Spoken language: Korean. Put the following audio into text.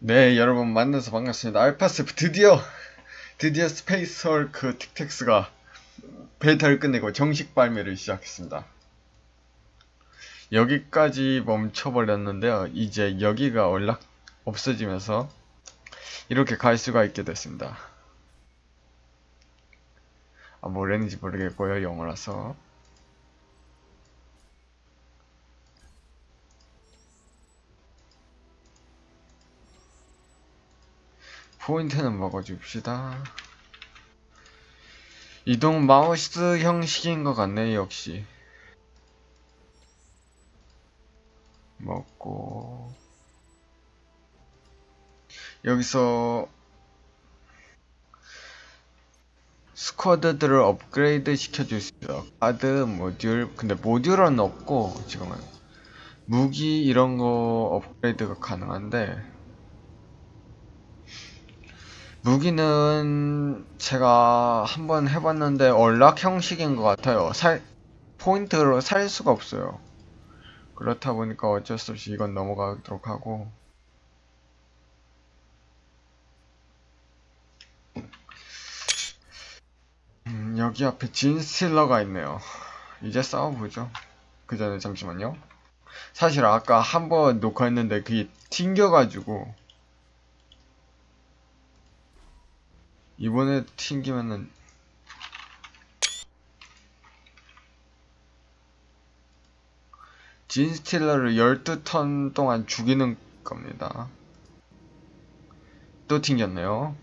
네, 여러분 만나서 반갑습니다. 알파스 드디어 드디어 Space Hulk Tactics가 베타를 끝내고 정식 발매를 시작했습니다. 여기까지 멈춰버렸는데요. 이제 여기가 연락 없어지면서 이렇게 갈 수가 있게 됐습니다. 아, 뭐랬는지 모르겠고요. 영어라서. 포인트는 먹어줍시다. 이동 마우스 형식인 것 같네, 역시. 먹고. 여기서 스쿼드들을 업그레이드 시켜줄 수 있어요. 카드, 모듈. 근데 모듈은 없고, 지금은. 무기 이런 거 업그레이드가 가능한데, 무기는 제가 한번 해봤는데 언락 형식인 것 같아요. 살, 포인트로 살 수가 없어요. 그렇다 보니까 어쩔 수 없이 이건 넘어가도록 하고. 음, 여기 앞에 진 스틸러가 있네요. 이제 싸워보죠. 그 전에 잠시만요. 사실 아까 한 번 녹화했는데 그게 튕겨가지고 이번에 튕기면은 진 스틸러를 12턴 동안 죽이는 겁니다. 또 튕겼네요.